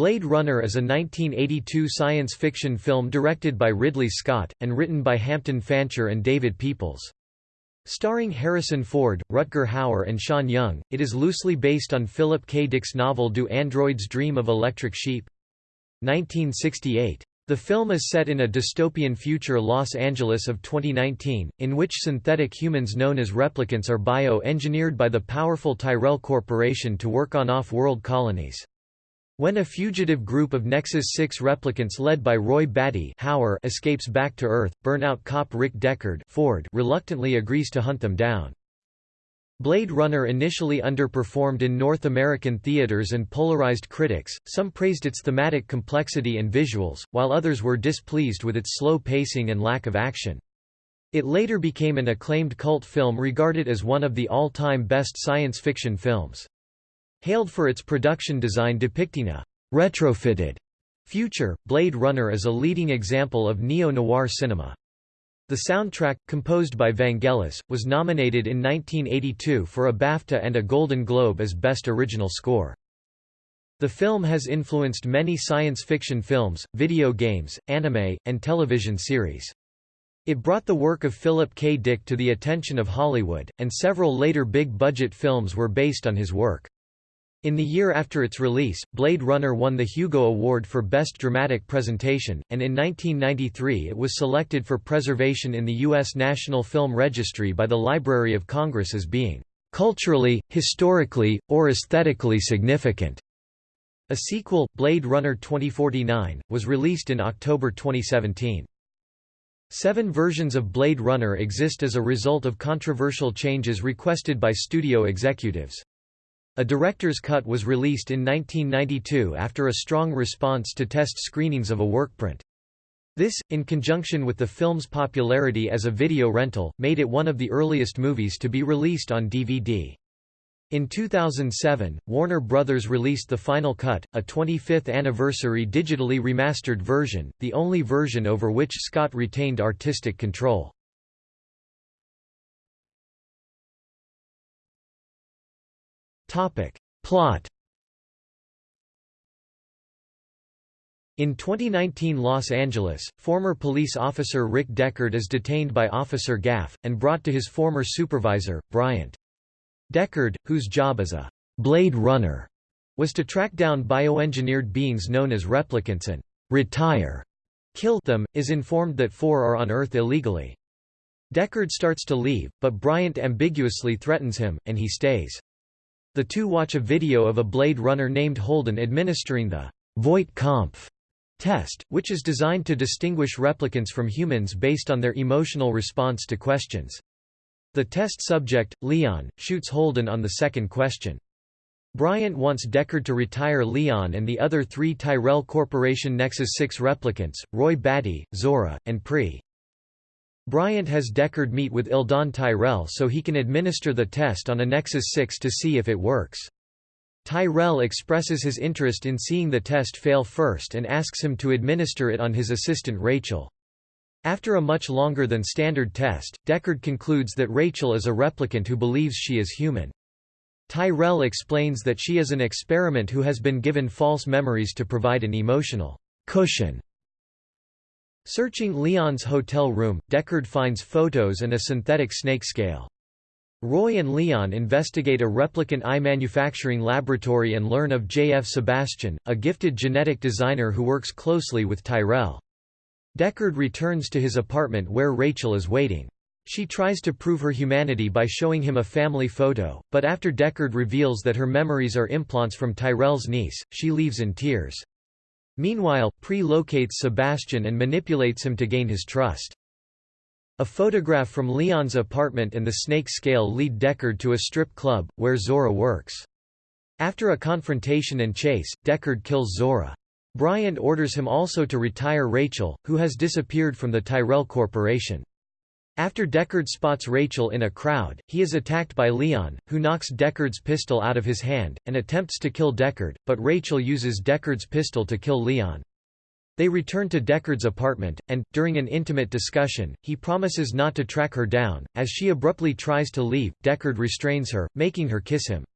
Blade Runner is a 1982 science fiction film directed by Ridley Scott, and written by Hampton Fancher and David Peoples. Starring Harrison Ford, Rutger Hauer and Sean Young, it is loosely based on Philip K. Dick's novel Do Androids Dream of Electric Sheep? 1968. The film is set in a dystopian future Los Angeles of 2019, in which synthetic humans known as replicants are bio-engineered by the powerful Tyrell Corporation to work on off-world colonies. When a fugitive group of Nexus 6 replicants led by Roy Batty Hauer escapes back to Earth, burnout cop Rick Deckard Ford reluctantly agrees to hunt them down. Blade Runner initially underperformed in North American theaters and polarized critics, some praised its thematic complexity and visuals, while others were displeased with its slow pacing and lack of action. It later became an acclaimed cult film regarded as one of the all-time best science fiction films. Hailed for its production design depicting a retrofitted future, Blade Runner is a leading example of neo-noir cinema. The soundtrack, composed by Vangelis, was nominated in 1982 for a BAFTA and a Golden Globe as Best Original Score. The film has influenced many science fiction films, video games, anime, and television series. It brought the work of Philip K. Dick to the attention of Hollywood, and several later big-budget films were based on his work. In the year after its release, Blade Runner won the Hugo Award for Best Dramatic Presentation, and in 1993 it was selected for preservation in the U.S. National Film Registry by the Library of Congress as being culturally, historically, or aesthetically significant. A sequel, Blade Runner 2049, was released in October 2017. Seven versions of Blade Runner exist as a result of controversial changes requested by studio executives. A director's cut was released in 1992 after a strong response to test screenings of a workprint. This, in conjunction with the film's popularity as a video rental, made it one of the earliest movies to be released on DVD. In 2007, Warner Bros. released the Final Cut, a 25th anniversary digitally remastered version, the only version over which Scott retained artistic control. Topic. Plot In 2019 Los Angeles, former police officer Rick Deckard is detained by Officer Gaff, and brought to his former supervisor, Bryant. Deckard, whose job as a «Blade Runner» was to track down bioengineered beings known as replicants and «retire» kill them, is informed that four are on Earth illegally. Deckard starts to leave, but Bryant ambiguously threatens him, and he stays. The two watch a video of a Blade Runner named Holden administering the Voight-Kampff test, which is designed to distinguish replicants from humans based on their emotional response to questions. The test subject, Leon, shoots Holden on the second question. Bryant wants Deckard to retire Leon and the other three Tyrell Corporation Nexus 6 replicants, Roy Batty, Zhora, and Pre. Bryant has Deckard meet with Eldon Tyrell so he can administer the test on a Nexus 6 to see if it works. Tyrell expresses his interest in seeing the test fail first and asks him to administer it on his assistant Rachael. After a much longer than standard test, Deckard concludes that Rachael is a replicant who believes she is human. Tyrell explains that she is an experiment who has been given false memories to provide an emotional cushion Searching Leon's hotel room, Deckard finds photos and a synthetic snake scale. Roy and Leon investigate a replicant eye manufacturing laboratory and learn of J.F. Sebastian, a gifted genetic designer who works closely with Tyrell. Deckard returns to his apartment where Rachael is waiting. She tries to prove her humanity by showing him a family photo, but after Deckard reveals that her memories are implants from Tyrell's niece, she leaves in tears. Meanwhile, Pre locates Sebastian and manipulates him to gain his trust. A photograph from Leon's apartment and the snake scale lead Deckard to a strip club, where Zhora works. After a confrontation and chase, Deckard kills Zhora. Bryant orders him also to retire Rachael, who has disappeared from the Tyrell Corporation. After Deckard spots Rachael in a crowd, he is attacked by Leon, who knocks Deckard's pistol out of his hand, and attempts to kill Deckard, but Rachael uses Deckard's pistol to kill Leon. They return to Deckard's apartment, and, during an intimate discussion, he promises not to track her down. As she abruptly tries to leave, Deckard restrains her, making her kiss him.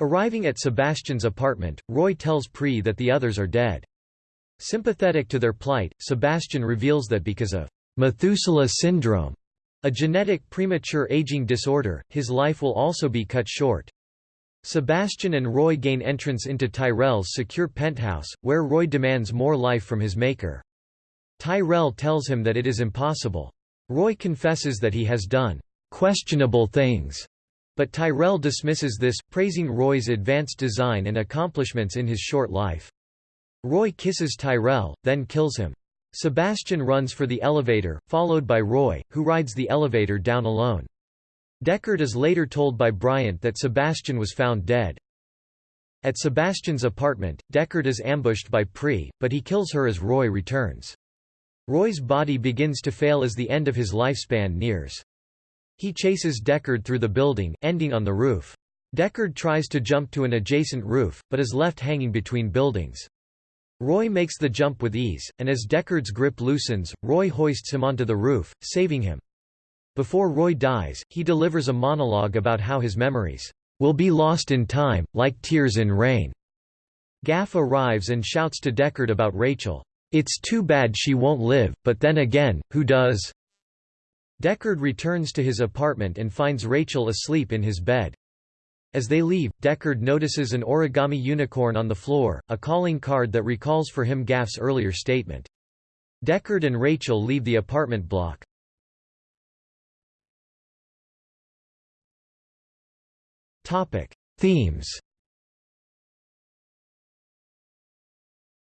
Arriving at Sebastian's apartment, Roy tells Pre that the others are dead. Sympathetic to their plight, Sebastian reveals that because of Methuselah syndrome, a genetic premature aging disorder, his life will also be cut short. Sebastian and Roy gain entrance into Tyrell's secure penthouse, where Roy demands more life from his maker. Tyrell tells him that it is impossible. Roy confesses that he has done questionable things, but Tyrell dismisses this, praising Roy's advanced design and accomplishments in his short life. Roy kisses Tyrell, then kills him. Sebastian runs for the elevator, followed by Roy, who rides the elevator down alone. Deckard is later told by Bryant that Sebastian was found dead. At Sebastian's apartment, Deckard is ambushed by Pre, but he kills her as Roy returns. Roy's body begins to fail as the end of his lifespan nears. He chases Deckard through the building, ending on the roof. Deckard tries to jump to an adjacent roof, but is left hanging between buildings. Roy makes the jump with ease, and as Deckard's grip loosens, Roy hoists him onto the roof, saving him. Before Roy dies, he delivers a monologue about how his memories will be lost in time, like tears in rain. Gaff arrives and shouts to Deckard about Rachael. It's too bad she won't live, but then again, who does? Deckard returns to his apartment and finds Rachael asleep in his bed. As they leave, Deckard notices an origami unicorn on the floor, a calling card that recalls for him Gaff's earlier statement. Deckard and Rachael leave the apartment block. Topic: Themes.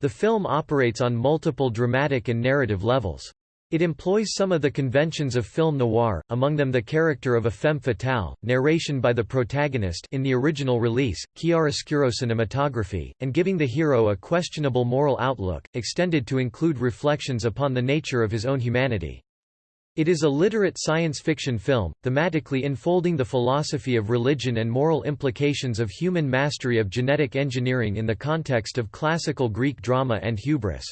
The film operates on multiple dramatic and narrative levels. It employs some of the conventions of film noir, among them the character of a femme fatale, narration by the protagonist in the original release, chiaroscuro cinematography, and giving the hero a questionable moral outlook, extended to include reflections upon the nature of his own humanity. It is a literate science fiction film, thematically enfolding the philosophy of religion and moral implications of human mastery of genetic engineering in the context of classical Greek drama and hubris.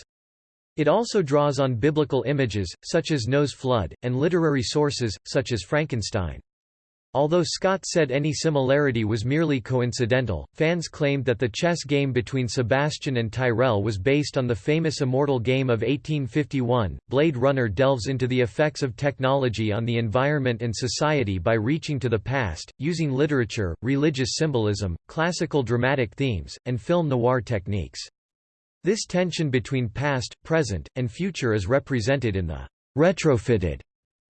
It also draws on biblical images, such as Noah's flood, and literary sources, such as Frankenstein. Although Scott said any similarity was merely coincidental, fans claimed that the chess game between Sebastian and Tyrell was based on the famous Immortal Game of 1851. Blade Runner delves into the effects of technology on the environment and society by reaching to the past, using literature, religious symbolism, classical dramatic themes, and film noir techniques. This tension between past, present, and future is represented in the retrofitted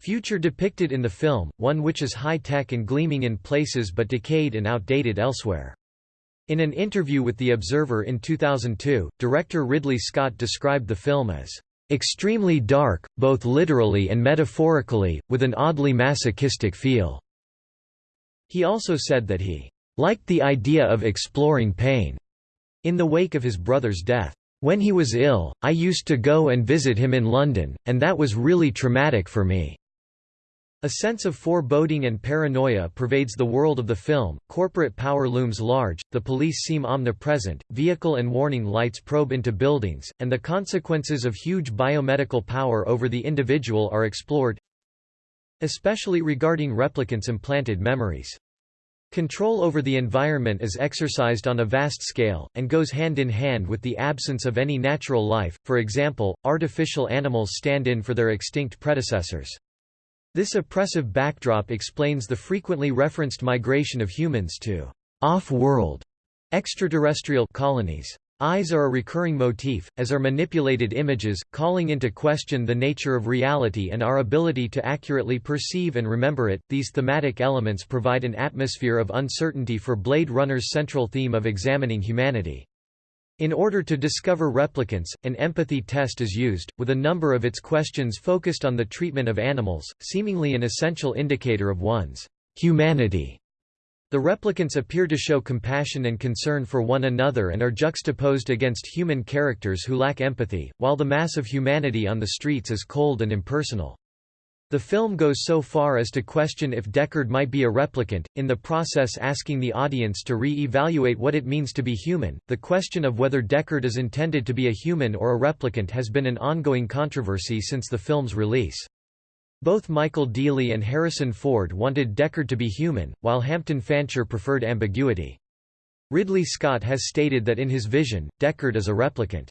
Future depicted in the film, one which is high-tech and gleaming in places but decayed and outdated elsewhere. In an interview with The Observer in 2002, director Ridley Scott described the film as extremely dark, both literally and metaphorically, with an oddly masochistic feel." He also said that he liked the idea of exploring pain in the wake of his brother's death. When he was ill, I used to go and visit him in London, and that was really traumatic for me. A sense of foreboding and paranoia pervades the world of the film, corporate power looms large, the police seem omnipresent, vehicle and warning lights probe into buildings, and the consequences of huge biomedical power over the individual are explored especially regarding replicants' implanted memories. Control over the environment is exercised on a vast scale, and goes hand in hand with the absence of any natural life, for example, artificial animals stand in for their extinct predecessors. This oppressive backdrop explains the frequently referenced migration of humans to off-world extraterrestrial colonies. Eyes are a recurring motif, as are manipulated images, calling into question the nature of reality and our ability to accurately perceive and remember it. These thematic elements provide an atmosphere of uncertainty for Blade Runner's central theme of examining humanity. In order to discover replicants, an empathy test is used, with a number of its questions focused on the treatment of animals, seemingly an essential indicator of one's humanity. The replicants appear to show compassion and concern for one another and are juxtaposed against human characters who lack empathy, while the mass of humanity on the streets is cold and impersonal. The film goes so far as to question if Deckard might be a replicant, in the process asking the audience to re-evaluate what it means to be human. The question of whether Deckard is intended to be a human or a replicant has been an ongoing controversy since the film's release. Both Michael Deeley and Harrison Ford wanted Deckard to be human, while Hampton Fancher preferred ambiguity. Ridley Scott has stated that in his vision, Deckard is a replicant.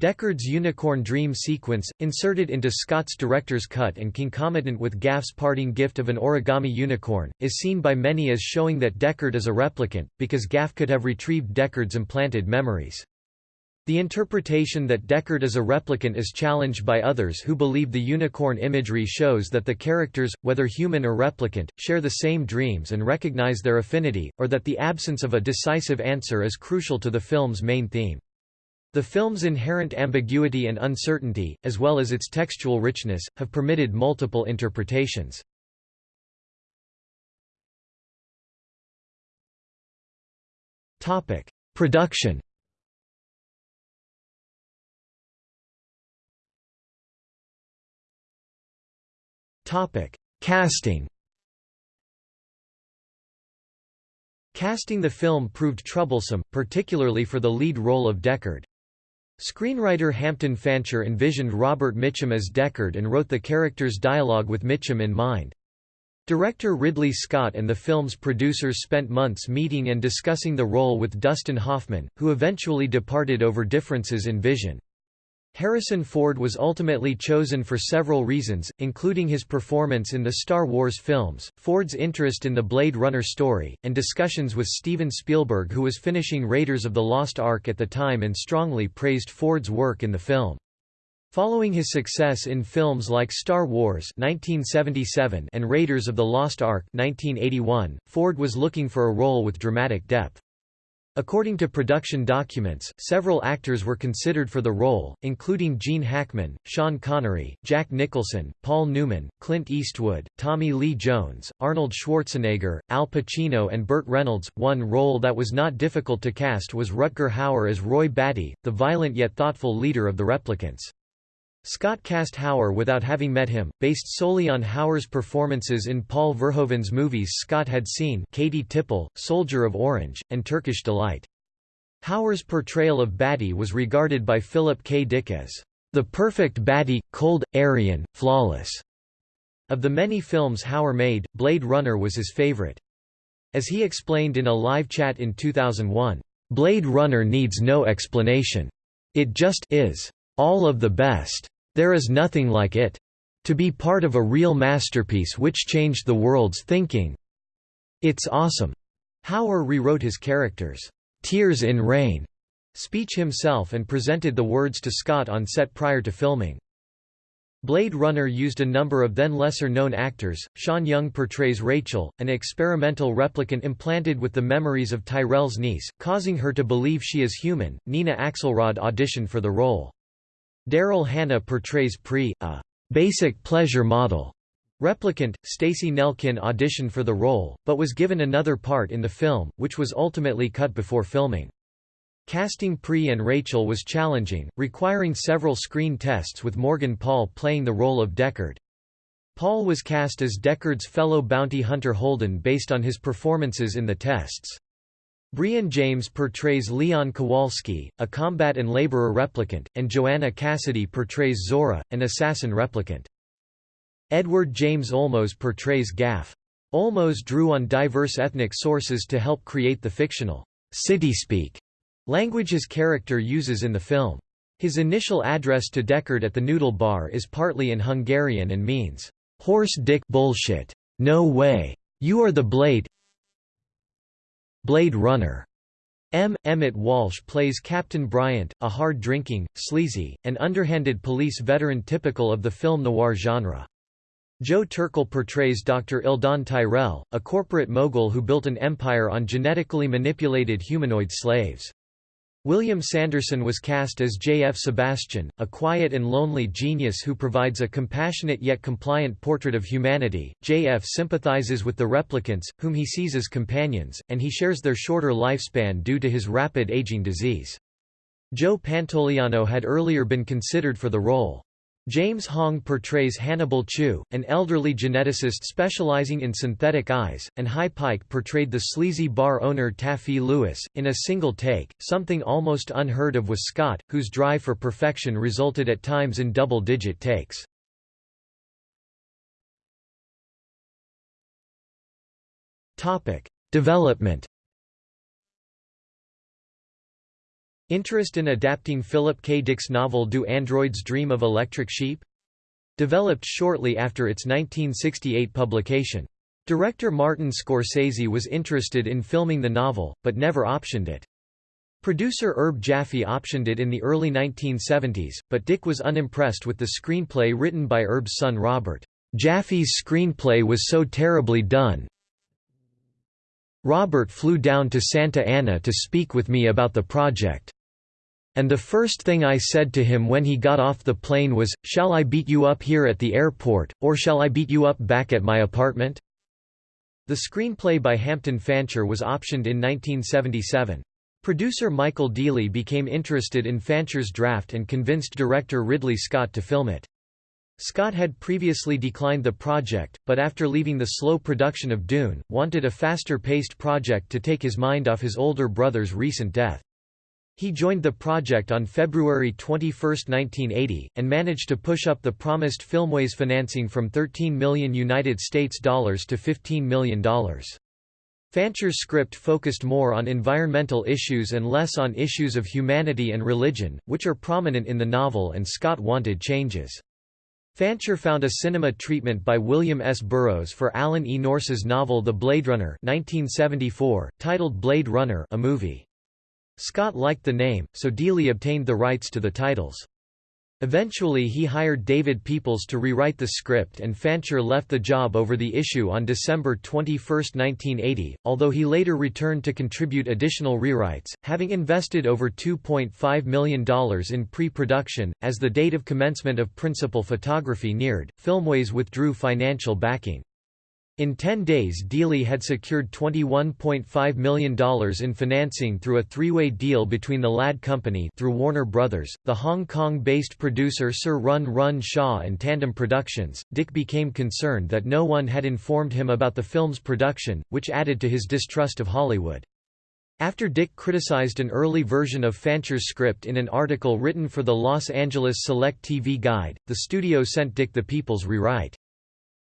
Deckard's unicorn dream sequence, inserted into Scott's director's cut and concomitant with Gaff's parting gift of an origami unicorn, is seen by many as showing that Deckard is a replicant, because Gaff could have retrieved Deckard's implanted memories. The interpretation that Deckard is a replicant is challenged by others who believe the unicorn imagery shows that the characters, whether human or replicant, share the same dreams and recognize their affinity, or that the absence of a decisive answer is crucial to the film's main theme. The film's inherent ambiguity and uncertainty, as well as its textual richness, have permitted multiple interpretations. Production Casting Casting the film proved troublesome, particularly for the lead role of Deckard. Screenwriter Hampton Fancher envisioned Robert Mitchum as Deckard and wrote the character's dialogue with Mitchum in mind. Director Ridley Scott and the film's producers spent months meeting and discussing the role with Dustin Hoffman, who eventually departed over differences in vision. Harrison Ford was ultimately chosen for several reasons, including his performance in the Star Wars films, Ford's interest in the Blade Runner story, and discussions with Steven Spielberg who was finishing Raiders of the Lost Ark at the time and strongly praised Ford's work in the film. Following his success in films like Star Wars 1977 and Raiders of the Lost Ark 1981, Ford was looking for a role with dramatic depth. According to production documents, several actors were considered for the role, including Gene Hackman, Sean Connery, Jack Nicholson, Paul Newman, Clint Eastwood, Tommy Lee Jones, Arnold Schwarzenegger, Al Pacino and Burt Reynolds. One role that was not difficult to cast was Rutger Hauer as Roy Batty, the violent yet thoughtful leader of the replicants. Scott cast Hauer without having met him, based solely on Hauer's performances in Paul Verhoeven's movies Scott had seen Katie Tippel, Soldier of Orange, and Turkish Delight. Hauer's portrayal of Batty was regarded by Philip K. Dick as the perfect Batty, cold, Aryan, flawless. Of the many films Hauer made, Blade Runner was his favorite. As he explained in a live chat in 2001, Blade Runner needs no explanation. It just is. All of the best. There is nothing like it. To be part of a real masterpiece which changed the world's thinking. It's awesome. Hauer rewrote his character's Tears in Rain speech himself and presented the words to Scott on set prior to filming. Blade Runner used a number of then lesser-known actors. Sean Young portrays Rachael, an experimental replicant implanted with the memories of Tyrell's niece, causing her to believe she is human. Nina Axelrod auditioned for the role. Daryl Hannah portrays Pre, a basic pleasure model. Replicant, Stacey Nelkin auditioned for the role, but was given another part in the film, which was ultimately cut before filming. Casting Pre and Rachael was challenging, requiring several screen tests with Morgan Paull playing the role of Deckard. Paull was cast as Deckard's fellow bounty hunter Holden based on his performances in the tests. Brion James portrays Leon Kowalski, a combat and laborer replicant, and Joanna Cassidy portrays Zhora, an assassin replicant. Edward James Olmos portrays Gaff. Olmos drew on diverse ethnic sources to help create the fictional city-speak language his character uses in the film. His initial address to Deckard at the Noodle Bar is partly in Hungarian and means, "'Horse dick bullshit. No way. You are the blade Blade Runner. M. Emmett Walsh plays Captain Bryant, a hard-drinking, sleazy, and underhanded police veteran typical of the film noir genre. Joe Turkel portrays Dr. Eldon Tyrell, a corporate mogul who built an empire on genetically manipulated humanoid slaves. William Sanderson was cast as J. F. Sebastian, a quiet and lonely genius who provides a compassionate yet compliant portrait of humanity. J. F. sympathizes with the replicants, whom he sees as companions, and he shares their shorter lifespan due to his rapid aging disease. Joe Pantoliano had earlier been considered for the role. James Hong portrays Hannibal Chew, an elderly geneticist specializing in synthetic eyes, and Hy Pyke portrayed the sleazy bar owner Taffy Lewis, in a single take, something almost unheard of with Scott, whose drive for perfection resulted at times in double-digit takes. Development Interest in adapting Philip K. Dick's novel Do Androids Dream of Electric Sheep? Developed shortly after its 1968 publication. Director Martin Scorsese was interested in filming the novel, but never optioned it. Producer Herb Jaffe optioned it in the early 1970s, but Dick was unimpressed with the screenplay written by Herb's son Robert. Jaffe's screenplay was so terribly done. Robert flew down to Santa Ana to speak with me about the project. And the first thing I said to him when he got off the plane was, shall I beat you up here at the airport, or shall I beat you up back at my apartment? The screenplay by Hampton Fancher was optioned in 1977. Producer Michael Deeley became interested in Fancher's draft and convinced director Ridley Scott to film it. Scott had previously declined the project, but after leaving the slow production of Dune, wanted a faster-paced project to take his mind off his older brother's recent death. He joined the project on February 21, 1980, and managed to push up the promised Filmways financing from 13 million United States dollars to 15 million dollars. Fancher's script focused more on environmental issues and less on issues of humanity and religion, which are prominent in the novel and Scott wanted changes. Fancher found a cinema treatment by William S. Burroughs for Alan E. Nourse's novel The Blade Runner 1974, titled Blade Runner a movie. Scott liked the name, so Deeley obtained the rights to the titles. Eventually he hired David Peoples to rewrite the script and Fancher left the job over the issue on December 21, 1980, although he later returned to contribute additional rewrites, having invested over $2.5 million in pre-production. As the date of commencement of principal photography neared, Filmways withdrew financial backing. In 10 days Deeley had secured $21.5 million in financing through a three-way deal between the Ladd Company through Warner Brothers, the Hong Kong-based producer Sir Run Run Shaw and Tandem Productions. Dick became concerned that no one had informed him about the film's production, which added to his distrust of Hollywood. After Dick criticized an early version of Fancher's script in an article written for the Los Angeles Select TV Guide, the studio sent Dick the People's rewrite.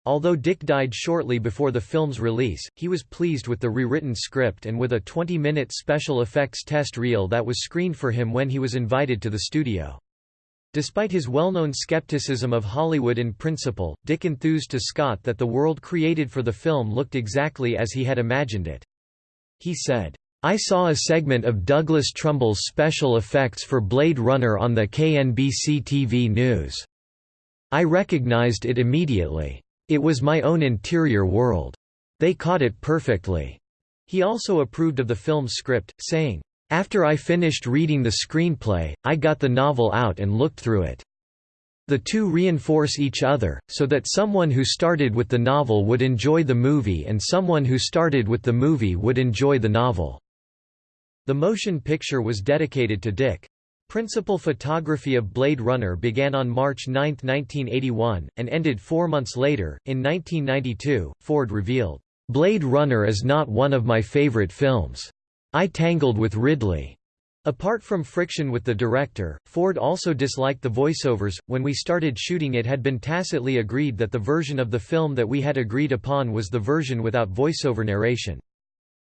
Although Dick died shortly before the film's release, he was pleased with the rewritten script and with a 20-minute special effects test reel that was screened for him when he was invited to the studio. Despite his well-known skepticism of Hollywood in principle, Dick enthused to Scott that the world created for the film looked exactly as he had imagined it. He said, I saw a segment of Douglas Trumbull's special effects for Blade Runner on the KNBC TV news. I recognized it immediately. It was my own interior world. They caught it perfectly. He also approved of the film's script, saying, After I finished reading the screenplay, I got the novel out and looked through it. The two reinforce each other, so that someone who started with the novel would enjoy the movie and someone who started with the movie would enjoy the novel." The motion picture was dedicated to Dick. Principal photography of Blade Runner began on March 9, 1981, and ended four months later. In 1992, Ford revealed, Blade Runner is not one of my favorite films. I tangled with Ridley. Apart from friction with the director, Ford also disliked the voiceovers. When we started shooting, it had been tacitly agreed that the version of the film that we had agreed upon was the version without voiceover narration.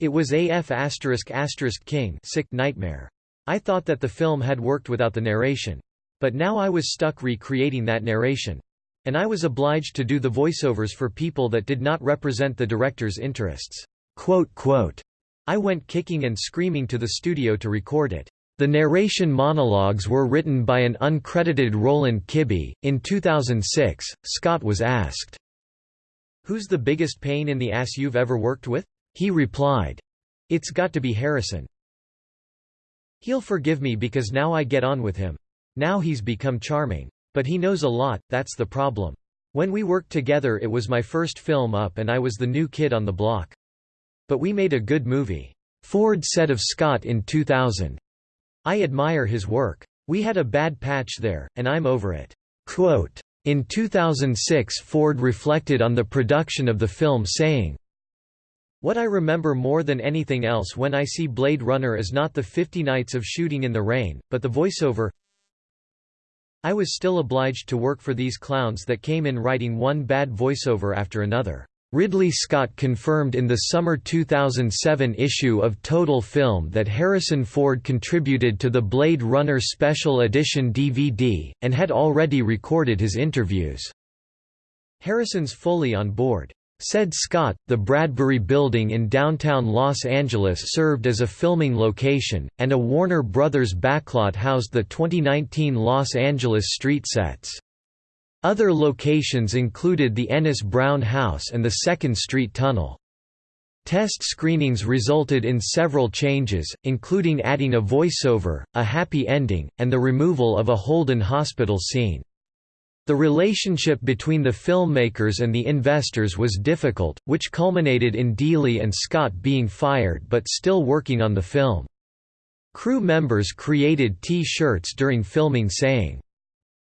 It was AF asterisk asterisk King sick nightmare. I thought that the film had worked without the narration. But now I was stuck recreating that narration. And I was obliged to do the voiceovers for people that did not represent the director's interests." Quote, quote, I went kicking and screaming to the studio to record it. The narration monologues were written by an uncredited Roland Kibbee. In 2006, Scott was asked, Who's the biggest pain in the ass you've ever worked with? He replied, It's got to be Harrison. He'll forgive me because now I get on with him. Now he's become charming. But he knows a lot, that's the problem. When we worked together it was my first film up and I was the new kid on the block. But we made a good movie. Ford said of Scott in 2000. I admire his work. We had a bad patch there, and I'm over it. Quote, in 2006 Ford reflected on the production of the film saying, what I remember more than anything else when I see Blade Runner is not the 50 nights of shooting in the rain, but the voiceover. I was still obliged to work for these clowns that came in writing one bad voiceover after another. Ridley Scott confirmed in the summer 2007 issue of Total Film that Harrison Ford contributed to the Blade Runner Special Edition DVD, and had already recorded his interviews. Harrison's fully on board. Said Scott, the Bradbury Building in downtown Los Angeles served as a filming location, and a Warner Brothers backlot housed the 2019 Los Angeles street sets. Other locations included the Ennis Brown House and the 2nd Street Tunnel. Test screenings resulted in several changes, including adding a voiceover, a happy ending, and the removal of a Holden Hospital scene. The relationship between the filmmakers and the investors was difficult, which culminated in Deeley and Scott being fired but still working on the film. Crew members created T-shirts during filming saying,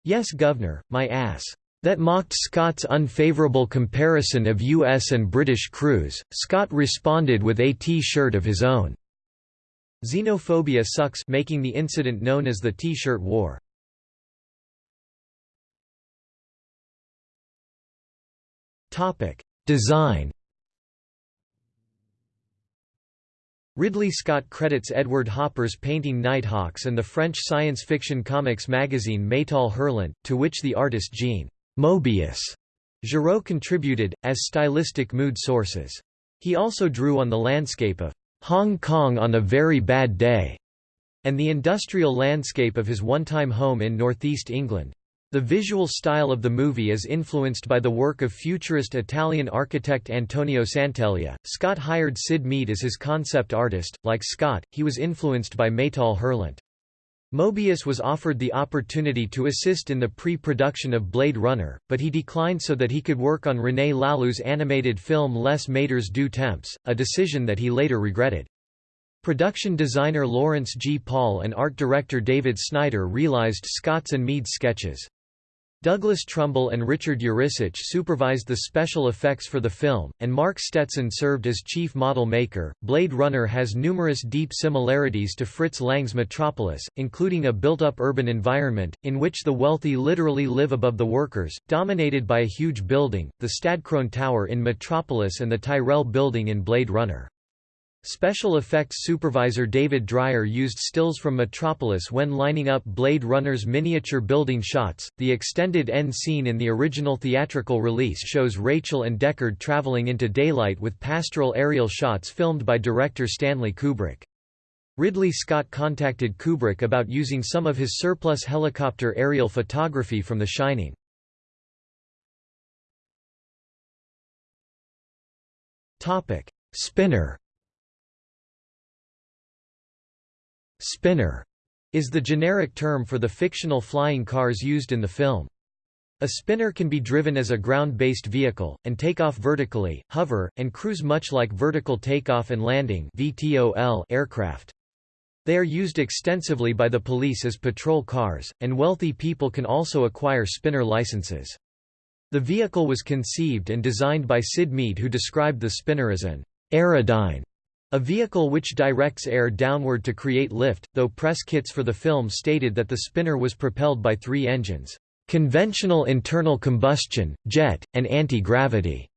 Yes Governor, my ass. That mocked Scott's unfavorable comparison of U.S. and British crews. Scott responded with a T-shirt of his own. Xenophobia sucks making the incident known as the T-shirt war. Topic: Design Ridley Scott credits Edward Hopper's painting Nighthawks and the French science fiction comics magazine Métal Hurlant, to which the artist Jean Moebius Giraud contributed, as stylistic mood sources. He also drew on the landscape of Hong Kong on a very bad day, and the industrial landscape of his one-time home in northeast England. The visual style of the movie is influenced by the work of futurist Italian architect Antonio Sant'Elia. Scott hired Syd Mead as his concept artist. Like Scott, he was influenced by Métal Hurlant. Moebius was offered the opportunity to assist in the pre-production of Blade Runner, but he declined so that he could work on René Laloux's animated film Les Maîtres du Temps, a decision that he later regretted. Production designer Lawrence G. Paul and art director David Snyder realized Scott's and Mead's sketches. Douglas Trumbull and Richard Yuricich supervised the special effects for the film, and Mark Stetson served as chief model maker. Blade Runner has numerous deep similarities to Fritz Lang's Metropolis, including a built up urban environment, in which the wealthy literally live above the workers, dominated by a huge building, the Stadtkrone Tower in Metropolis and the Tyrell Building in Blade Runner. Special effects supervisor David Dryer used stills from Metropolis when lining up Blade Runner's miniature building shots. The extended end scene in the original theatrical release shows Rachael and Deckard traveling into daylight with pastoral aerial shots filmed by director Stanley Kubrick. Ridley Scott contacted Kubrick about using some of his surplus helicopter aerial photography from The Shining. Topic: Spinner Spinner is the generic term for the fictional flying cars used in the film. A spinner can be driven as a ground-based vehicle, and take off vertically, hover, and cruise much like vertical takeoff and landing aircraft. They are used extensively by the police as patrol cars, and wealthy people can also acquire spinner licenses. The vehicle was conceived and designed by Syd Mead who described the spinner as an aerodyne a vehicle which directs air downward to create lift, though press kits for the film stated that the spinner was propelled by three engines, conventional internal combustion, jet, and anti-gravity.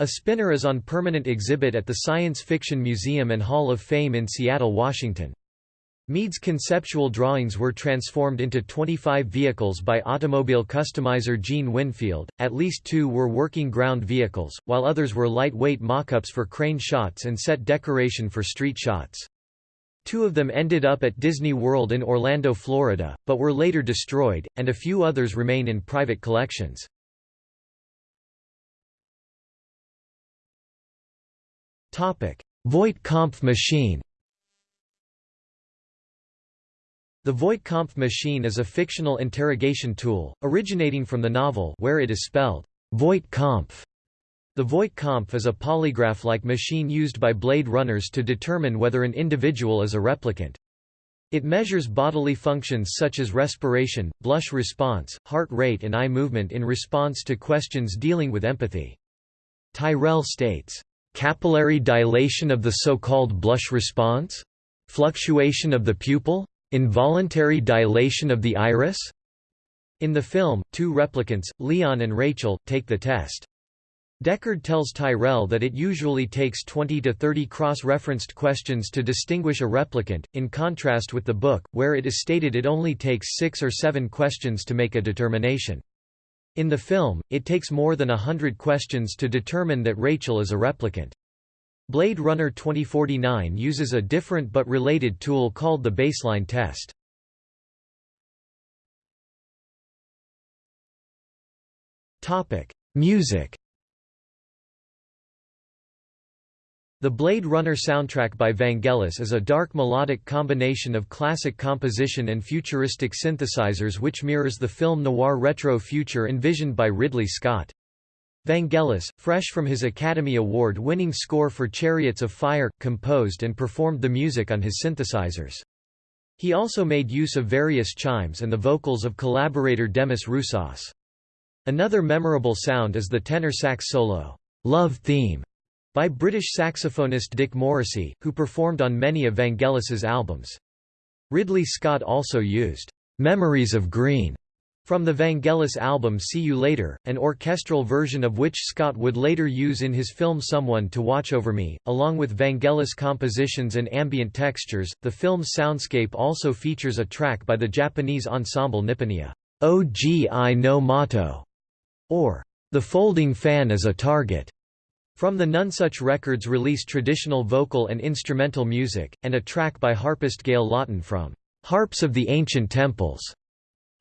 A spinner is on permanent exhibit at the Science Fiction Museum and Hall of Fame in Seattle, Washington. Mead's conceptual drawings were transformed into 25 vehicles by automobile customizer Gene Winfield, at least two were working ground vehicles, while others were lightweight mock-ups for crane shots and set decoration for street shots. Two of them ended up at Disney World in Orlando, Florida, but were later destroyed, and a few others remain in private collections. Voight-Kampff machine The Voight-Kampff machine is a fictional interrogation tool, originating from the novel where it is spelled Voight-Kampff. The Voight-Kampff is a polygraph-like machine used by Blade Runners to determine whether an individual is a replicant. It measures bodily functions such as respiration, blush response, heart rate and eye movement in response to questions dealing with empathy. Tyrell states, "...capillary dilation of the so-called blush response? Fluctuation of the pupil? Involuntary dilation of the iris? In the film, two replicants, Leon and Rachael, take the test. Deckard tells Tyrell that it usually takes 20 to 30 cross-referenced questions to distinguish a replicant, in contrast with the book, where it is stated it only takes six or seven questions to make a determination. In the film, it takes more than a hundred questions to determine that Rachael is a replicant. Blade Runner 2049 uses a different but related tool called the baseline test. Topic: Music The Blade Runner soundtrack by Vangelis is a dark melodic combination of classic composition and futuristic synthesizers which mirrors the film noir retro future envisioned by Ridley Scott. Vangelis, fresh from his Academy Award-winning score for Chariots of Fire, composed and performed the music on his synthesizers. He also made use of various chimes and the vocals of collaborator Demis Roussos. Another memorable sound is the tenor sax solo, "'Love Theme' by British saxophonist Dick Morrissey, who performed on many of Vangelis's albums. Ridley Scott also used "'Memories of Green' from the Vangelis album See You Later, an orchestral version of which Scott would later use in his film Someone to Watch Over Me. Along with Vangelis compositions and ambient textures, the film's soundscape also features a track by the Japanese ensemble Nipponia, OGI no Mato, or The Folding Fan is a Target. From the Nonesuch Records released traditional vocal and instrumental music, and a track by harpist Gail Laughton from Harps of the Ancient Temples.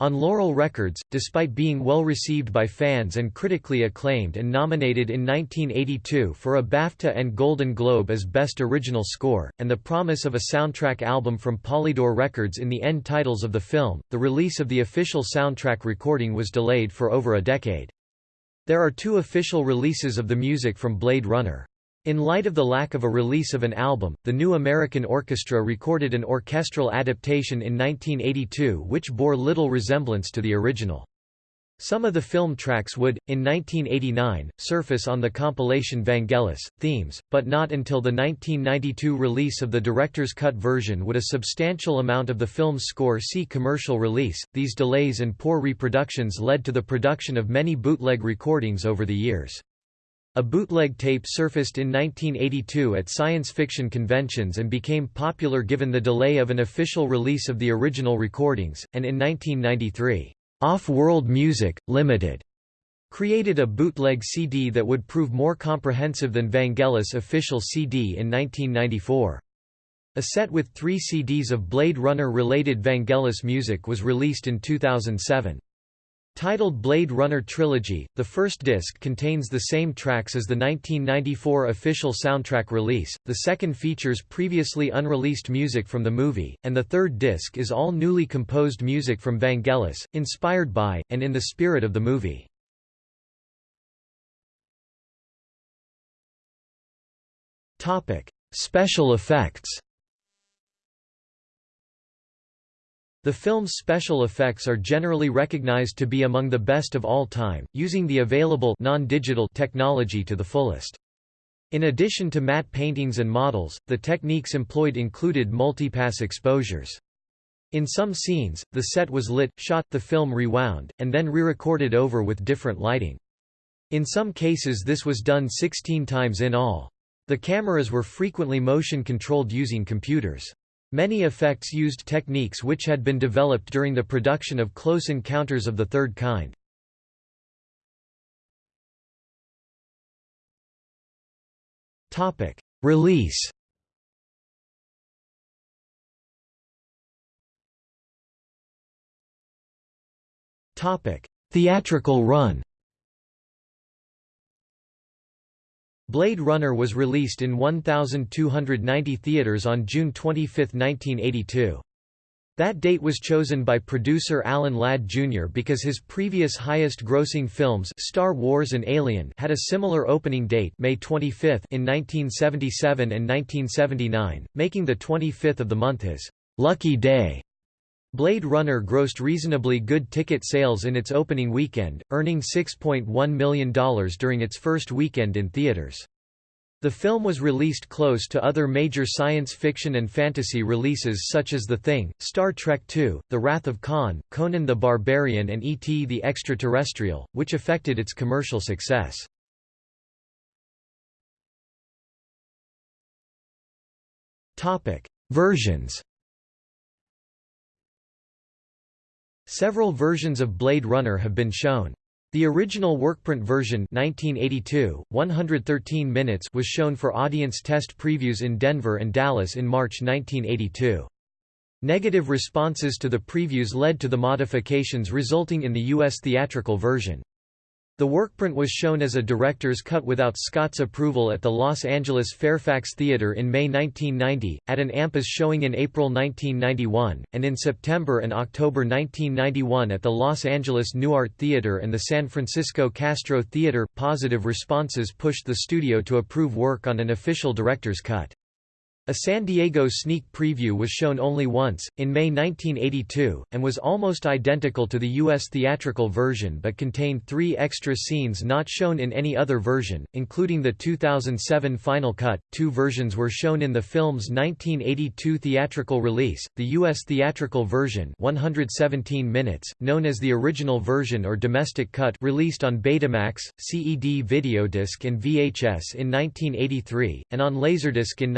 On Laurel Records, despite being well received by fans and critically acclaimed and nominated in 1982 for a BAFTA and Golden Globe as Best Original Score, and the promise of a soundtrack album from Polydor Records in the end titles of the film, the release of the official soundtrack recording was delayed for over a decade. There are two official releases of the music from Blade Runner. In light of the lack of a release of an album, the New American Orchestra recorded an orchestral adaptation in 1982 which bore little resemblance to the original. Some of the film tracks would, in 1989, surface on the compilation Vangelis, Themes, but not until the 1992 release of the director's cut version would a substantial amount of the film's score see commercial release. These delays and poor reproductions led to the production of many bootleg recordings over the years. A bootleg tape surfaced in 1982 at science fiction conventions and became popular given the delay of an official release of the original recordings, and in 1993, off-World Music, Limited created a bootleg CD that would prove more comprehensive than Vangelis' official CD in 1994. A set with three CDs of Blade Runner-related Vangelis music was released in 2007. Titled Blade Runner Trilogy, the first disc contains the same tracks as the 1994 official soundtrack release, the second features previously unreleased music from the movie, and the third disc is all newly composed music from Vangelis, inspired by, and in the spirit of the movie. Special effects The film's special effects are generally recognized to be among the best of all time, using the available non-digital technology to the fullest. In addition to matte paintings and models, the techniques employed included multipass exposures. In some scenes, the set was lit, shot, the film rewound, and then re-recorded over with different lighting. In some cases this was done 16 times in all. The cameras were frequently motion-controlled using computers. Many effects used techniques which had been developed during the production of Close Encounters of the Third Kind. Release Theatrical run Blade Runner was released in 1,290 theaters on June 25, 1982. That date was chosen by producer Alan Ladd Jr. because his previous highest-grossing films Star Wars and Alien had a similar opening date May 25 in 1977 and 1979, making the 25th of the month his «lucky day». Blade Runner grossed reasonably good ticket sales in its opening weekend, earning $6.1 million during its first weekend in theaters. The film was released close to other major science fiction and fantasy releases such as The Thing, Star Trek II, The Wrath of Khan, Conan the Barbarian and E.T. the Extraterrestrial, which affected its commercial success. Versions Several versions of Blade Runner have been shown. The original workprint version 1982, 113 minutes was shown for audience test previews in Denver and Dallas in March 1982. Negative responses to the previews led to the modifications resulting in the U.S. theatrical version. The workprint was shown as a director's cut without Scott's approval at the Los Angeles Fairfax Theatre in May 1990, at an AMPAS showing in April 1991, and in September and October 1991 at the Los Angeles New Art Theatre and the San Francisco Castro Theatre. Positive responses pushed the studio to approve work on an official director's cut. A San Diego sneak preview was shown only once, in May 1982, and was almost identical to the U.S. theatrical version but contained three extra scenes not shown in any other version, including the 2007 final cut. Two versions were shown in the film's 1982 theatrical release, the U.S. theatrical version 117 minutes, known as the original version or domestic cut released on Betamax, CED videodisc and VHS in 1983, and on Laserdisc in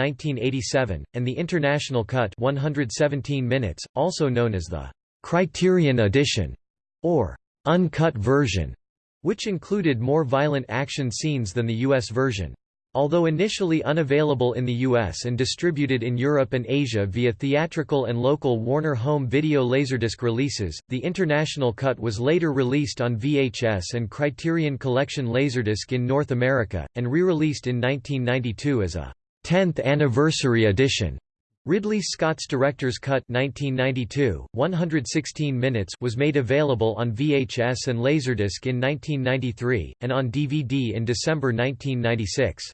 1980 and the International Cut 117 minutes, also known as the Criterion Edition or uncut version, which included more violent action scenes than the US version. Although initially unavailable in the US and distributed in Europe and Asia via theatrical and local Warner Home Video Laserdisc releases, the international cut was later released on VHS and Criterion Collection Laserdisc in North America, and re-released in 1992 as a 10th Anniversary Edition. Ridley Scott's Director's Cut 1992, 116 minutes was made available on VHS and Laserdisc in 1993, and on DVD in December 1996.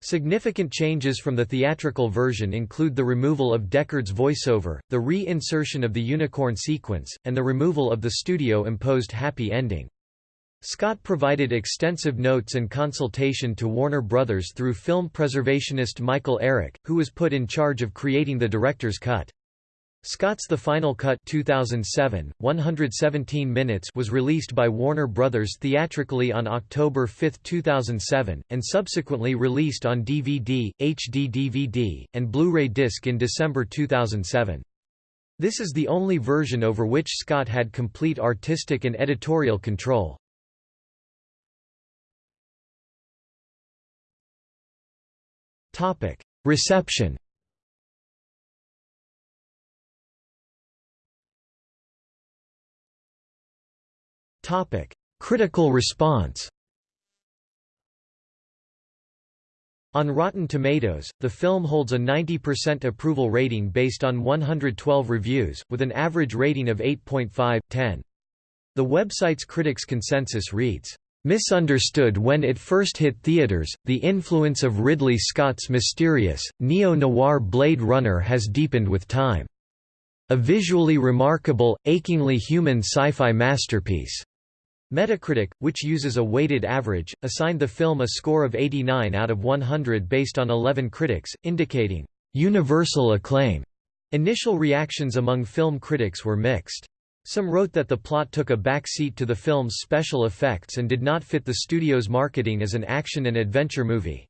Significant changes from the theatrical version include the removal of Deckard's voiceover, the re-insertion of the unicorn sequence, and the removal of the studio-imposed happy ending. Scott provided extensive notes and consultation to Warner Brothers through film preservationist Michael Arick, who was put in charge of creating the director's cut. Scott's The Final Cut 2007, 117 minutes was released by Warner Brothers theatrically on October 5, 2007, and subsequently released on DVD, HD DVD, and Blu-ray disc in December 2007. This is the only version over which Scott had complete artistic and editorial control. Reception. Topic: Critical response. On Rotten Tomatoes, the film holds a 90% approval rating based on 112 reviews, with an average rating of 8.5/10. The website's critics' consensus reads, Misunderstood when it first hit theaters, the influence of Ridley Scott's mysterious, neo-noir Blade Runner has deepened with time. A visually remarkable, achingly human sci-fi masterpiece. Metacritic, which uses a weighted average, assigned the film a score of 89 out of 100 based on 11 critics, indicating universal acclaim. Initial reactions among film critics were mixed. Some wrote that the plot took a backseat to the film's special effects and did not fit the studio's marketing as an action and adventure movie.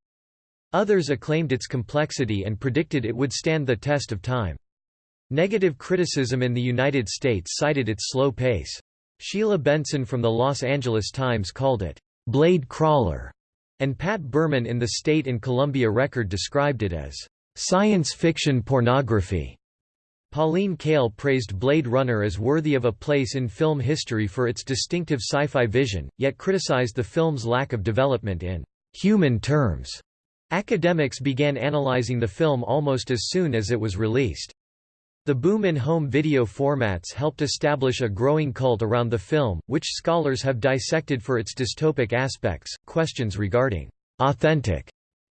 Others acclaimed its complexity and predicted it would stand the test of time. Negative criticism in the United States cited its slow pace. Sheila Benson from the Los Angeles Times called it, "...blade crawler", and Pat Berman in the State and Columbia Record described it as, "...science fiction pornography". Pauline Kael praised Blade Runner as worthy of a place in film history for its distinctive sci-fi vision, yet criticized the film's lack of development in human terms. Academics began analyzing the film almost as soon as it was released. The boom in home video formats helped establish a growing cult around the film, which scholars have dissected for its dystopic aspects, questions regarding authentic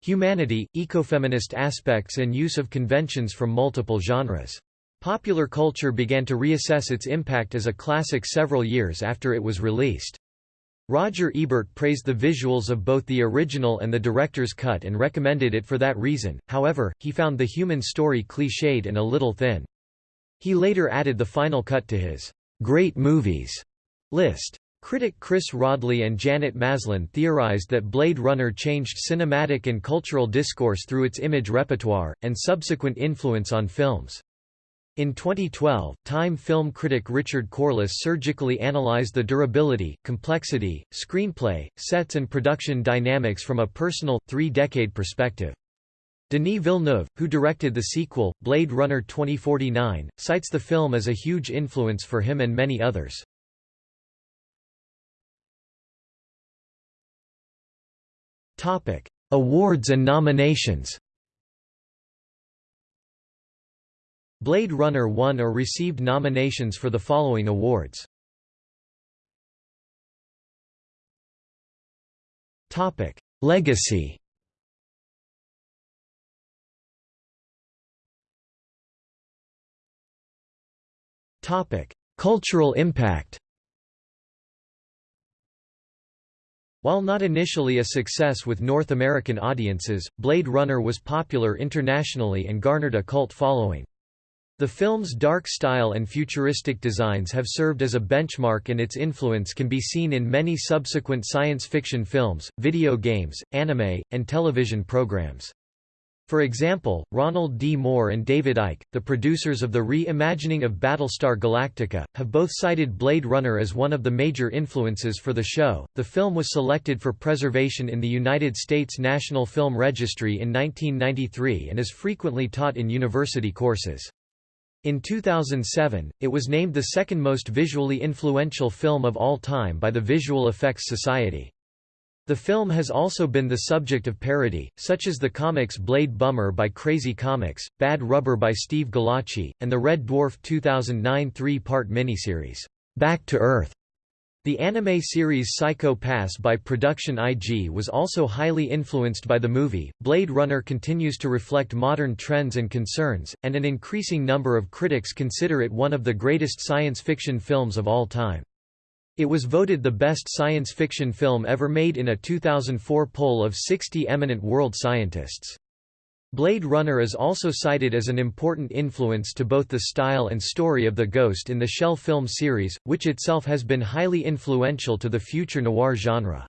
humanity, ecofeminist aspects and use of conventions from multiple genres. Popular culture began to reassess its impact as a classic several years after it was released. Roger Ebert praised the visuals of both the original and the director's cut and recommended it for that reason, however, he found the human story cliched and a little thin. He later added the final cut to his great movies list. Critic Chris Rodley and Janet Maslin theorized that Blade Runner changed cinematic and cultural discourse through its image repertoire, and subsequent influence on films. In 2012, Time film critic Richard Corliss surgically analyzed the durability, complexity, screenplay, sets and production dynamics from a personal, three-decade perspective. Denis Villeneuve, who directed the sequel, Blade Runner 2049, cites the film as a huge influence for him and many others. Awards and nominations. Blade Runner won or received nominations for the following awards. Topic: Legacy. Topic: Cultural impact. While not initially a success with North American audiences, Blade Runner was popular internationally and garnered a cult following. The film's dark style and futuristic designs have served as a benchmark and its influence can be seen in many subsequent science fiction films, video games, anime, and television programs. For example, Ronald D. Moore and David Eick, the producers of the re-imagining of Battlestar Galactica, have both cited Blade Runner as one of the major influences for the show. The film was selected for preservation in the United States National Film Registry in 1993 and is frequently taught in university courses. In 2007, it was named the second most visually influential film of all time by the Visual Effects Society. The film has also been the subject of parody, such as the comics Blade Bummer by Crazy Comics, Bad Rubber by Steve Gallacci, and the Red Dwarf 2009 three-part miniseries, Back to Earth. The anime series Psycho Pass by Production IG was also highly influenced by the movie. Blade Runner continues to reflect modern trends and concerns, and an increasing number of critics consider it one of the greatest science fiction films of all time. It was voted the best science fiction film ever made in a 2004 poll of 60 eminent world scientists. Blade Runner is also cited as an important influence to both the style and story of the Ghost in the Shell film series, which itself has been highly influential to the future noir genre.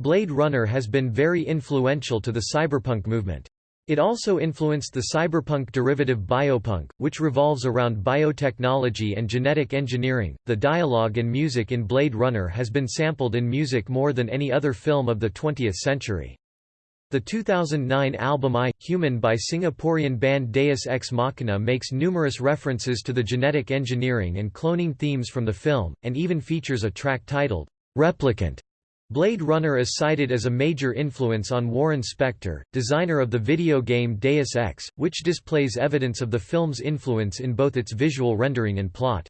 Blade Runner has been very influential to the cyberpunk movement. It also influenced the cyberpunk derivative biopunk, which revolves around biotechnology and genetic engineering. The dialogue and music in Blade Runner has been sampled in music more than any other film of the 20th century. The 2009 album I, Human by Singaporean band Deus Ex Machina makes numerous references to the genetic engineering and cloning themes from the film, and even features a track titled, Replicant, Blade Runner is cited as a major influence on Warren Spector, designer of the video game Deus Ex, which displays evidence of the film's influence in both its visual rendering and plot.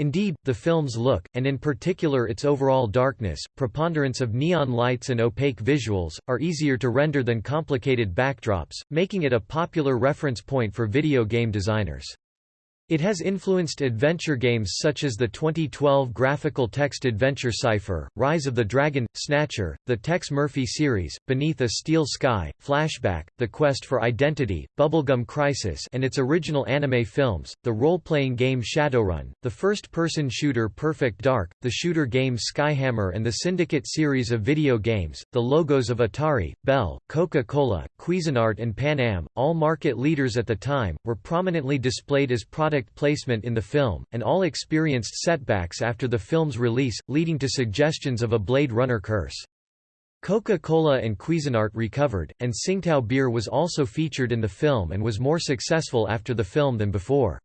Indeed, the film's look, and in particular its overall darkness, preponderance of neon lights and opaque visuals, are easier to render than complicated backdrops, making it a popular reference point for video game designers. It has influenced adventure games such as the 2012 graphical text adventure Cypher, Rise of the Dragon, Snatcher, the Tex Murphy series, Beneath a Steel Sky, Flashback, The Quest for Identity, Bubblegum Crisis and its original anime films, the role-playing game Shadowrun, the first-person shooter Perfect Dark, the shooter game Skyhammer and the Syndicate series of video games, the logos of Atari, Bell, Coca-Cola, Cuisinart and Pan Am, all market leaders at the time, were prominently displayed as product placement in the film, and all experienced setbacks after the film's release, leading to suggestions of a Blade Runner curse. Coca-Cola and Cuisinart recovered, and Tsingtao beer was also featured in the film and was more successful after the film than before.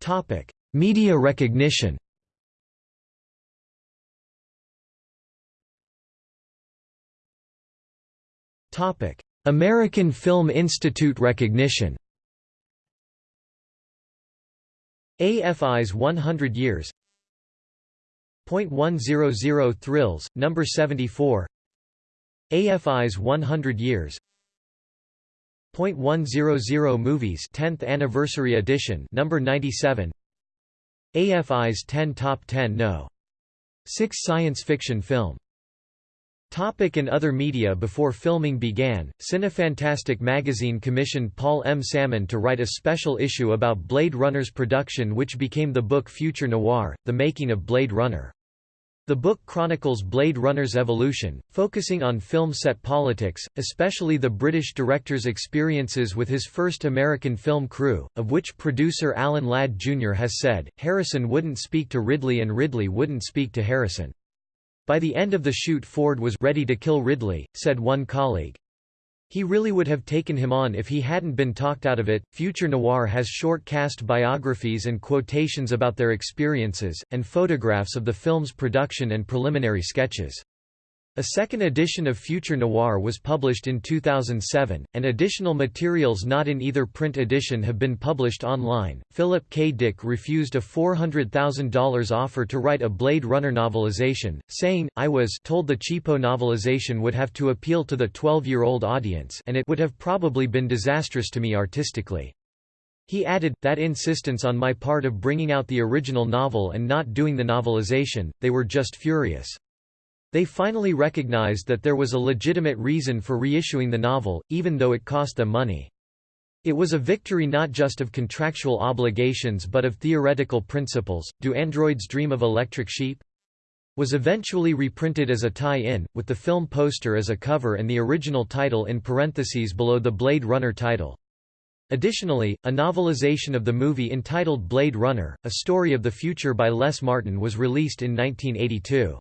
Topic: Media recognition Topic: American Film Institute recognition. AFI's 100 Years .100 Thrills, number 74 AFI's 100 Years .100 Movies 10th Anniversary Edition number 97 AFI's 10 Top 10 No. 6 Science Fiction Film Topic and other media Before filming began, Cinefantastique magazine commissioned Paul M. Sammon to write a special issue about Blade Runner's production which became the book Future Noir, The Making of Blade Runner. The book chronicles Blade Runner's evolution, focusing on film set politics, especially the British director's experiences with his first American film crew, of which producer Alan Ladd Jr. has said, Harrison wouldn't speak to Ridley and Ridley wouldn't speak to Harrison. By the end of the shoot Ford was ready to kill Ridley, said one colleague. He really would have taken him on if he hadn't been talked out of it. Future Noir has short cast biographies and quotations about their experiences, and photographs of the film's production and preliminary sketches. A second edition of Future Noir was published in 2007, and additional materials not in either print edition have been published online. Philip K. Dick refused a $400,000 offer to write a Blade Runner novelization, saying, I was told the cheapo novelization would have to appeal to the 12-year-old audience and it would have probably been disastrous to me artistically. He added, that insistence on my part of bringing out the original novel and not doing the novelization, they were just furious. They finally recognized that there was a legitimate reason for reissuing the novel, even though it cost them money. It was a victory not just of contractual obligations but of theoretical principles. Do Androids Dream of Electric Sheep? Was eventually reprinted as a tie-in, with the film poster as a cover and the original title in parentheses below the Blade Runner title. Additionally, a novelization of the movie entitled Blade Runner, A Story of the Future by Les Martin was released in 1982.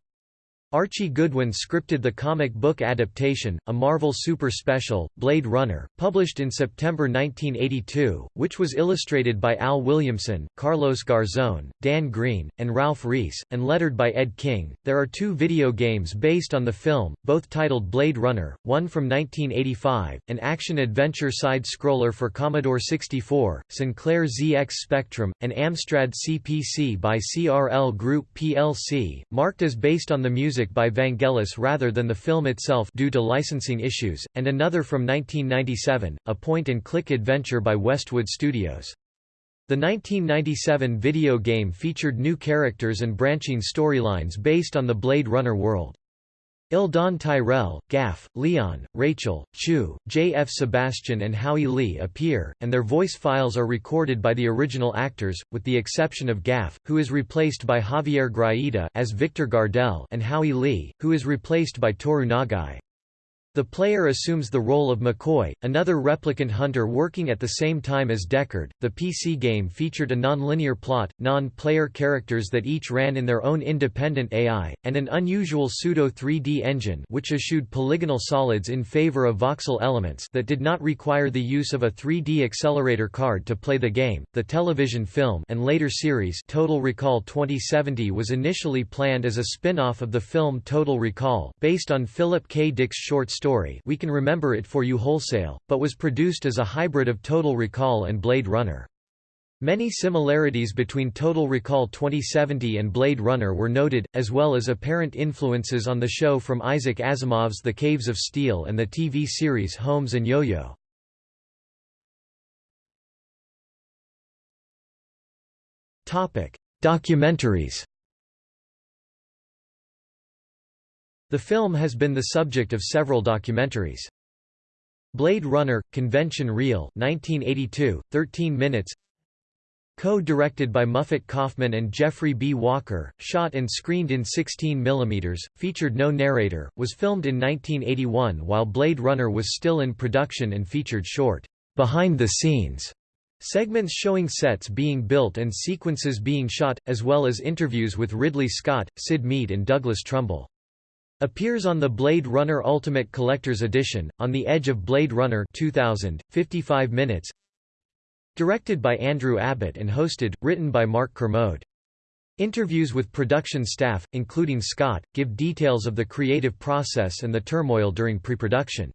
Archie Goodwin scripted the comic book adaptation, a Marvel Super Special, Blade Runner, published in September 1982, which was illustrated by Al Williamson, Carlos Garzón, Dan Green, and Ralph Reese, and lettered by Ed King. There are two video games based on the film, both titled Blade Runner, one from 1985, an action-adventure side-scroller for Commodore 64, Sinclair ZX Spectrum, and Amstrad CPC by CRL Group plc, marked as based on the music music by Vangelis rather than the film itself due to licensing issues, and another from 1997, a point-and-click adventure by Westwood Studios. The 1997 video game featured new characters and branching storylines based on the Blade Runner world. Eldon Tyrell, Gaff, Leon, Rachael, Chew, J. F. Sebastian and Howie Lee appear, and their voice files are recorded by the original actors, with the exception of Gaff, who is replaced by Javier Grajeda as Victor Gardell and Howie Lee, who is replaced by Toru Nagai. The player assumes the role of McCoy, another replicant hunter working at the same time as Deckard. The PC game featured a nonlinear plot, non-player characters that each ran in their own independent AI, and an unusual pseudo 3D engine which eschewed polygonal solids in favor of voxel elements that did not require the use of a 3D accelerator card to play the game. The television film and later series Total Recall 2070 was initially planned as a spin-off of the film Total Recall, based on Philip K. Dick's short story story we can remember it for you wholesale, but was produced as a hybrid of Total Recall and Blade Runner. Many similarities between Total Recall 2070 and Blade Runner were noted, as well as apparent influences on the show from Isaac Asimov's The Caves of Steel and the TV series Holmes and Yo-Yo. Documentaries The film has been the subject of several documentaries. Blade Runner, Convention Reel 1982, 13 minutes Co-directed by Muffet Kaufman and Jeffrey B. Walker, shot and screened in 16 mm, featured no narrator, was filmed in 1981 while Blade Runner was still in production and featured short, behind-the-scenes segments showing sets being built and sequences being shot, as well as interviews with Ridley Scott, Syd Mead and Douglas Trumbull. Appears on the Blade Runner Ultimate Collector's Edition, On the Edge of Blade Runner 2000, 55 minutes Directed by Andrew Abbott and hosted, written by Mark Kermode. Interviews with production staff, including Scott, give details of the creative process and the turmoil during pre-production.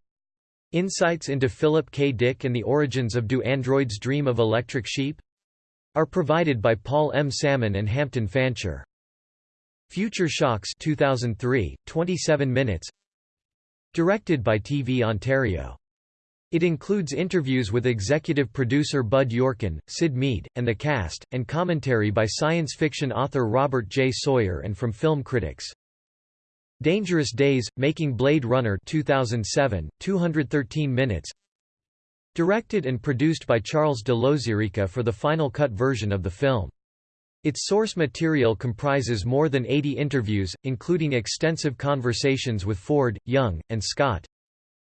Insights into Philip K. Dick and the origins of Do Androids Dream of Electric Sheep? are provided by Paul M. Sammon and Hampton Fancher. Future Shocks 2003, 27 minutes Directed by TV Ontario. It includes interviews with executive producer Bud Yorkin, Syd Mead, and the cast, and commentary by science fiction author Robert J. Sawyer and from film critics. Dangerous Days, Making Blade Runner 2007, 213 minutes Directed and produced by Charles de Lauzirika for the final cut version of the film. Its source material comprises more than 80 interviews, including extensive conversations with Ford, Young, and Scott.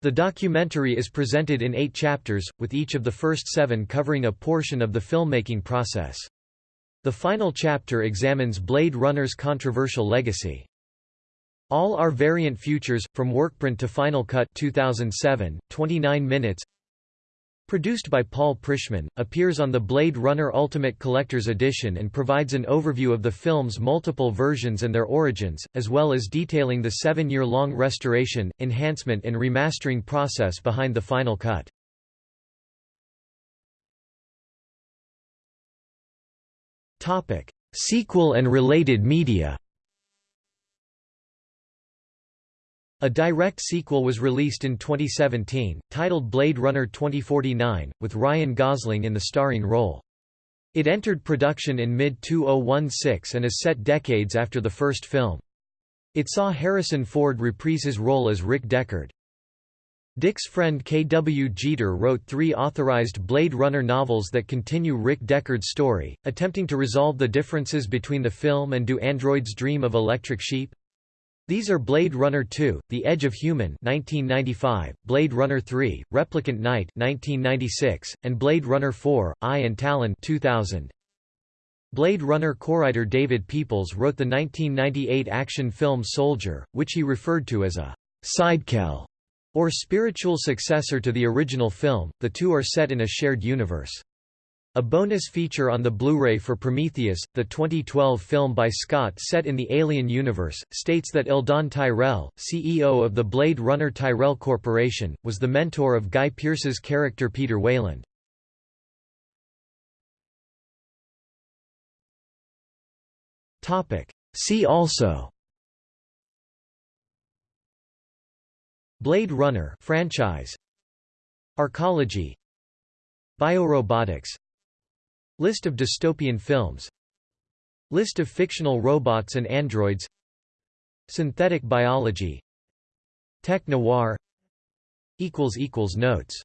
The documentary is presented in eight chapters, with each of the first seven covering a portion of the filmmaking process. The final chapter examines Blade Runner's controversial legacy. All Our Variant Futures, From Workprint to Final Cut 2007, 29 minutes Produced by Paul Prischman, appears on the Blade Runner Ultimate Collector's Edition and provides an overview of the film's multiple versions and their origins, as well as detailing the seven-year-long restoration, enhancement and remastering process behind the final cut. Sequel and related media A direct sequel was released in 2017, titled Blade Runner 2049, with Ryan Gosling in the starring role. It entered production in mid-2016 and is set decades after the first film. It saw Harrison Ford reprise his role as Rick Deckard. Dick's friend K. W. Jeter wrote three authorized Blade Runner novels that continue Rick Deckard's story, attempting to resolve the differences between the film and Do Androids Dream of Electric Sheep? These are Blade Runner 2, The Edge of Human 1995, Blade Runner 3, Replicant Night 1996, and Blade Runner 4, Eye and Talon 2000. Blade Runner co-writer David Peoples wrote the 1998 action film Soldier, which he referred to as a sidequel or spiritual successor to the original film. The two are set in a shared universe. A bonus feature on the Blu-ray for Prometheus, the 2012 film by Scott set in the Alien universe, states that Eldon Tyrell, CEO of the Blade Runner Tyrell Corporation, was the mentor of Guy Pearce's character Peter Weyland. See also Blade Runner franchise Arcology Biorobotics List of dystopian films. List of fictional robots and androids. Synthetic biology. Tech noir. Notes